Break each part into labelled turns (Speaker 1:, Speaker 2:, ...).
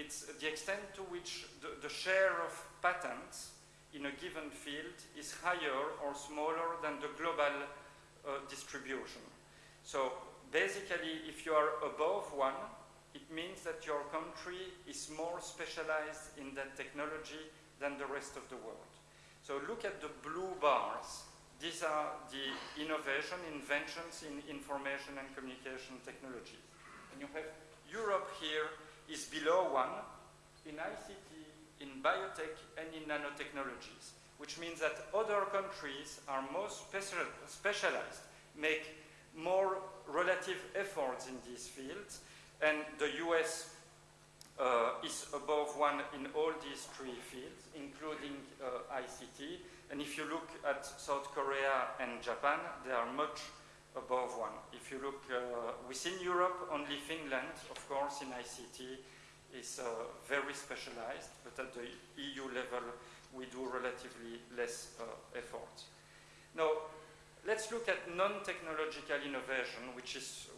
Speaker 1: it's the extent to which the, the share of patents in a given field is higher or smaller than the global uh, distribution. So basically, if you are above one, it means that your country is more specialized in that technology than the rest of the world. So look at the blue bars. These are the innovation, inventions in information and communication technology. And you have Europe here is below one in ICT, in biotech, and in nanotechnologies, which means that other countries are more special, specialized, make more relative efforts in these fields, and the US uh, is above one in all these three fields, including uh, ICT. And if you look at South Korea and Japan, they are much above one. If you look uh, within Europe, only Finland, of course, in ICT is uh, very specialized, but at the EU level, we do relatively less uh, effort. Now, let's look at non-technological innovation, which is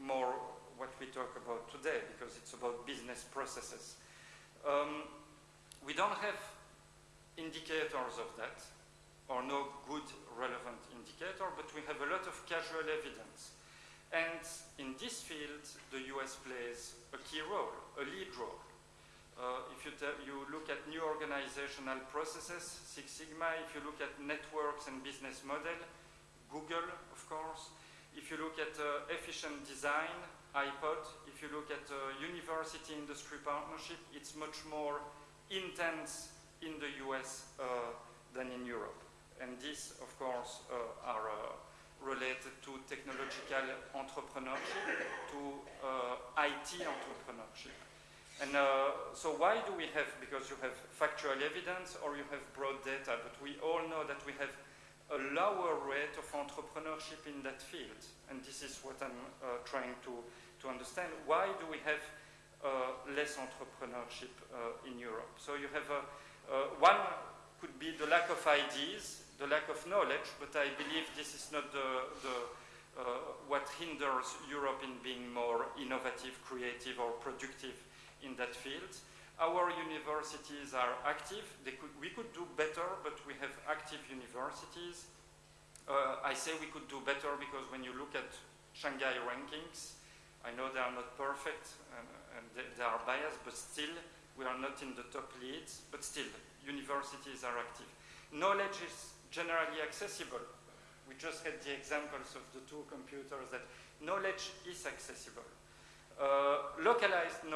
Speaker 1: more what we talk about today because it's about business processes. Um, we don't have indicators of that or no good relevant indicator, but we have a lot evidence. And in this field, the US plays a key role, a lead role. Uh, if you, you, look at new organizational processes, Six Sigma, if you look at networks and business model, Google, of course. If you look at uh, efficient design, iPod, if you look at uh, university industry partnership, it's much more intense in the US uh, than in Europe. And these, of course, uh, are uh, related to technological entrepreneurship, to uh, IT entrepreneurship. And uh, so why do we have, because you have factual evidence or you have broad data, but we all know that we have a lower rate of entrepreneurship in that field. And this is what I'm trying to to understand why do we have uh, less entrepreneurship uh, in Europe. So you have a, uh, one could be the lack of ideas, the lack of knowledge, but I believe this is not the, the what hinders Europe in being more innovative, creative, or productive in that field. Our universities are active. Could, we could do better, but we have active universities. Uh, I say we could do better because when you look at Shanghai rankings, I know they are not perfect and, and they, they, are biased, but still we are not in the top leads, but still universities are active. Knowledge is generally accessible. We just had the examples of the two computers that knowledge is accessible. Uh, localized knowledge